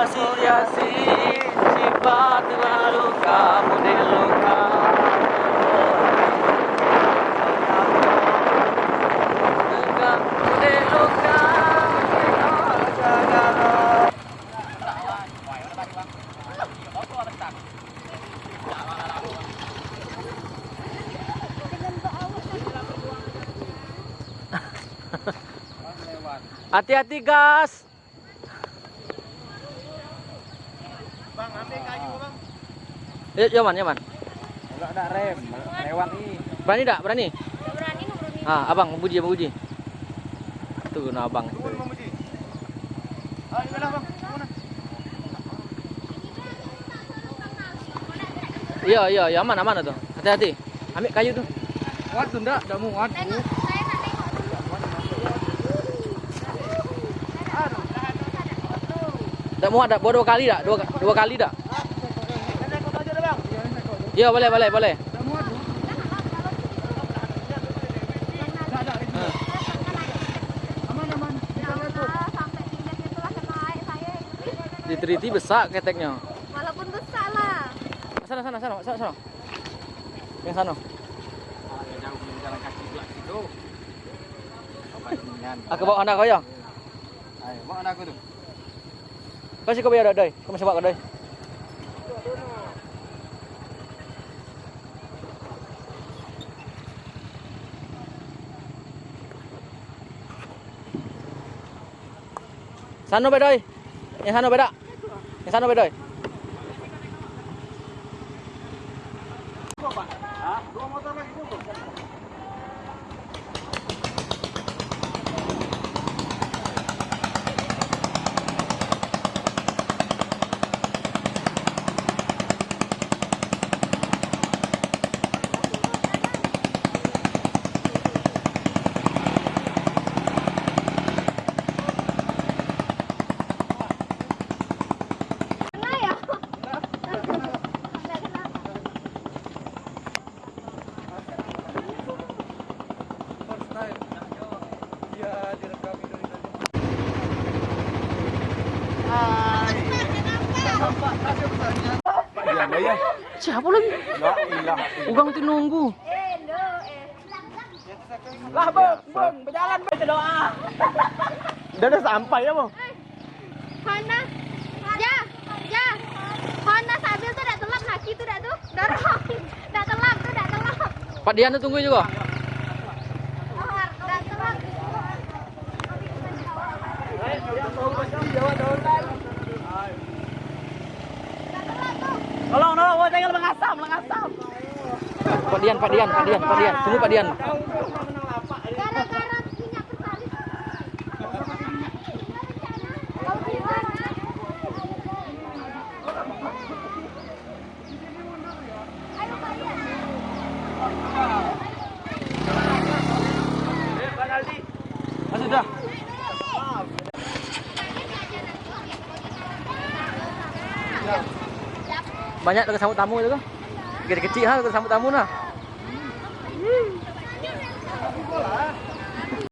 Asosiasi sifat luka model luka Luka model luka Hati-hati gas. Bang. Ya, Yaman, Yaman. Enggak ada rem, lewat nih. Berani tak? Berani? Gak berani nurunin. Ah, abang, Buji, Buji. Tuh, nah abang. Turun bang Muji. Ah, ini lah bang. Iya, iya, iya, aman, aman tuh. Hati-hati. Ambil kayu tuh. Kuat tuh enggak? Enggak mau Tak mau ada buat dua kali tak? Dua, dua kali dah. Iya. Iya, boleh, boleh, boleh. Muat. Diteliti besar keteknya. Walaupun besar lah. Sana, sana, sana, sana, sana. Yang sana. Aku bawa anak kau ya. Ayo, bawa anak aku tuh. Kau sih kau biar ada, kau masih bawa kau doi. Sana bedoi. Yang sana beda. Yang sana bedoi. Hah? Dua motor lagi tuh. Kena Siapa lagi? Ugang tu nunggu. Lah, Bang, Bang, berjalan baca doa. Udah udah sampai ya, Bang. Hana. Ya, ya. Hana sambil tuh dah telap laki tuh dah tuh. Dorong. Dah telap tuh, dah telap. Pak Dian tu tunggu juga. Oh, dah telap. Dah telap tuh. Tinggal mengasam, mengasam. Pak Dian, Pak Dian, Pak Dian, Pak Dian. Tunggu Pak Dian. Minyak banyak lagi sambut tamu itu kan gede kecil ha lagi sambut tamu nah hmm.